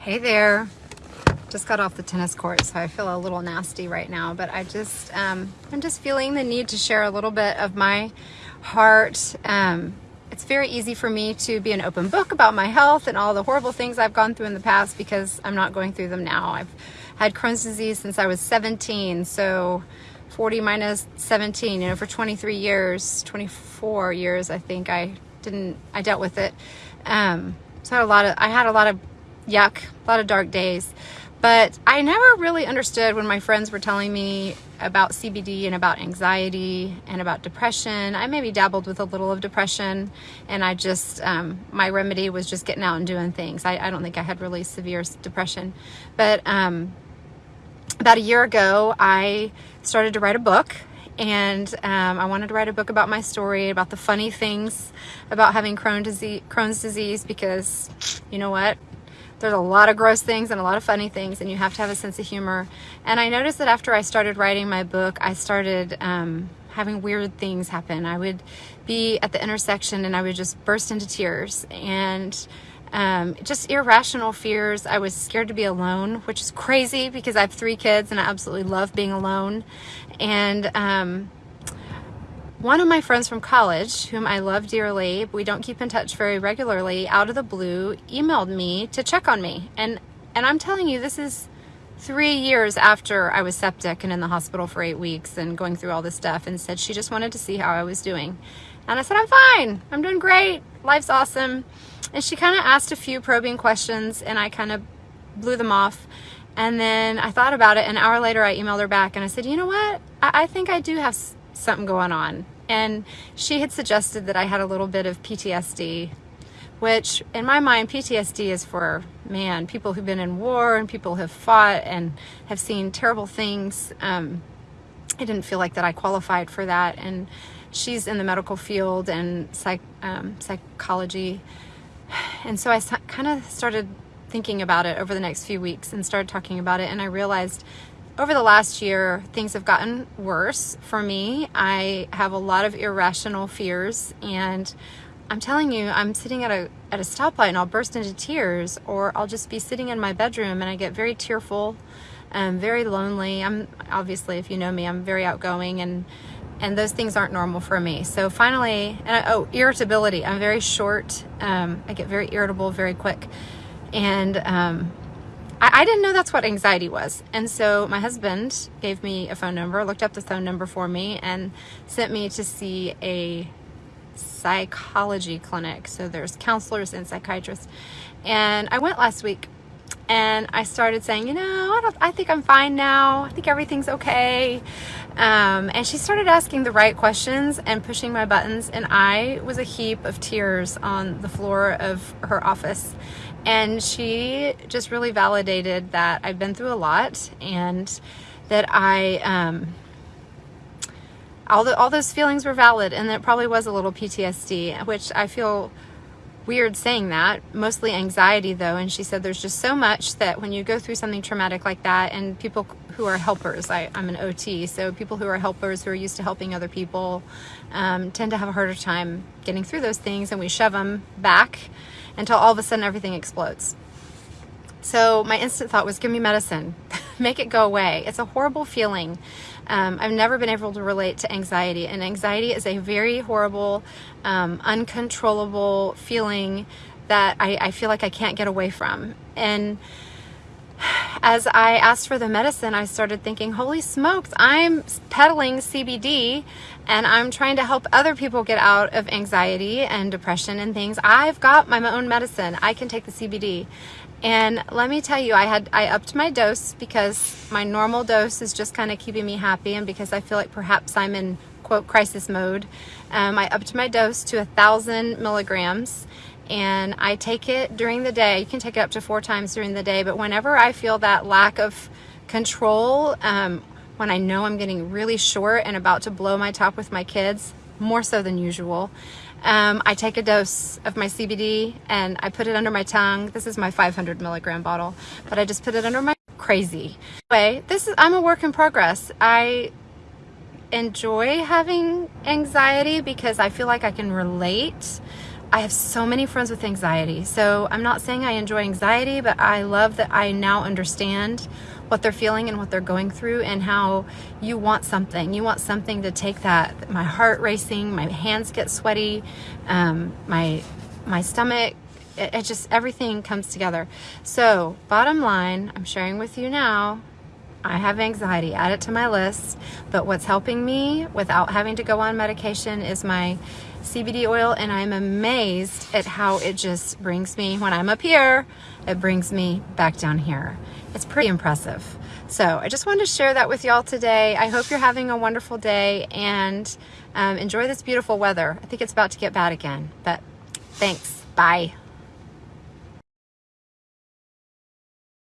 Hey there. Just got off the tennis court, so I feel a little nasty right now, but I just, um, I'm just feeling the need to share a little bit of my heart. Um, it's very easy for me to be an open book about my health and all the horrible things I've gone through in the past because I'm not going through them now. I've had Crohn's disease since I was 17, so 40 minus 17, you know, for 23 years, 24 years, I think I didn't, I dealt with it. Um, so I had a lot of, I had a lot of yuck, a lot of dark days. But I never really understood when my friends were telling me about CBD and about anxiety and about depression. I maybe dabbled with a little of depression and I just, um, my remedy was just getting out and doing things. I, I don't think I had really severe depression. But um, about a year ago, I started to write a book and um, I wanted to write a book about my story, about the funny things about having Crohn's disease, Crohn's disease because you know what? There's a lot of gross things and a lot of funny things and you have to have a sense of humor. And I noticed that after I started writing my book, I started um, having weird things happen. I would be at the intersection and I would just burst into tears and um, just irrational fears. I was scared to be alone, which is crazy because I have three kids and I absolutely love being alone. And um, one of my friends from college, whom I love dearly, we don't keep in touch very regularly, out of the blue, emailed me to check on me. And, and I'm telling you, this is three years after I was septic and in the hospital for eight weeks and going through all this stuff and said she just wanted to see how I was doing. And I said, I'm fine. I'm doing great. Life's awesome. And she kind of asked a few probing questions and I kind of blew them off. And then I thought about it. An hour later, I emailed her back and I said, you know what? I, I think I do have something going on. And she had suggested that I had a little bit of PTSD, which in my mind, PTSD is for, man, people who've been in war and people who have fought and have seen terrible things. Um, I didn't feel like that I qualified for that. And she's in the medical field and psych, um, psychology. And so I kind of started thinking about it over the next few weeks and started talking about it. And I realized over the last year, things have gotten worse for me. I have a lot of irrational fears and I'm telling you, I'm sitting at a, at a stoplight and I'll burst into tears or I'll just be sitting in my bedroom and I get very tearful and very lonely. I'm obviously, if you know me, I'm very outgoing and and those things aren't normal for me. So finally, and I, oh, irritability. I'm very short. Um, I get very irritable very quick. And um, I, I didn't know that's what anxiety was. And so my husband gave me a phone number, looked up the phone number for me, and sent me to see a psychology clinic. So there's counselors and psychiatrists. And I went last week and I started saying, you know, I don't, I think I'm fine now. I think everything's okay. Um, and she started asking the right questions and pushing my buttons, and I was a heap of tears on the floor of her office. And she just really validated that I've been through a lot and that I, um, all, the, all those feelings were valid and that probably was a little PTSD, which I feel weird saying that, mostly anxiety though. And she said there's just so much that when you go through something traumatic like that and people who are helpers, I, am an OT, so people who are helpers who are used to helping other people um, tend to have a harder time getting through those things and we shove them back until all of a sudden everything explodes. So my instant thought was give me medicine, make it go away. It's a horrible feeling. Um, I've never been able to relate to anxiety and anxiety is a very horrible, um, uncontrollable feeling that I, I feel like I can't get away from. And as I asked for the medicine, I started thinking, holy smokes, I'm peddling CBD and I'm trying to help other people get out of anxiety and depression and things. I've got my own medicine. I can take the CBD. And let me tell you, I had I upped my dose because my normal dose is just kind of keeping me happy and because I feel like perhaps I'm in quote crisis mode. Um, I upped my dose to a thousand milligrams and I take it during the day. You can take it up to four times during the day, but whenever I feel that lack of control, um, when I know I'm getting really short and about to blow my top with my kids, more so than usual, um, I take a dose of my CBD and I put it under my tongue. This is my 500 milligram bottle, but I just put it under my crazy. Anyway, this is, I'm a work in progress. I enjoy having anxiety because I feel like I can relate I have so many friends with anxiety. So I'm not saying I enjoy anxiety, but I love that I now understand what they're feeling and what they're going through and how you want something. You want something to take that, my heart racing, my hands get sweaty, um, my, my stomach, it, it just, everything comes together. So bottom line, I'm sharing with you now, I have anxiety, add it to my list. But what's helping me without having to go on medication is my CBD oil, and I'm amazed at how it just brings me, when I'm up here, it brings me back down here. It's pretty impressive. So I just wanted to share that with y'all today. I hope you're having a wonderful day and um, enjoy this beautiful weather. I think it's about to get bad again, but thanks. Bye.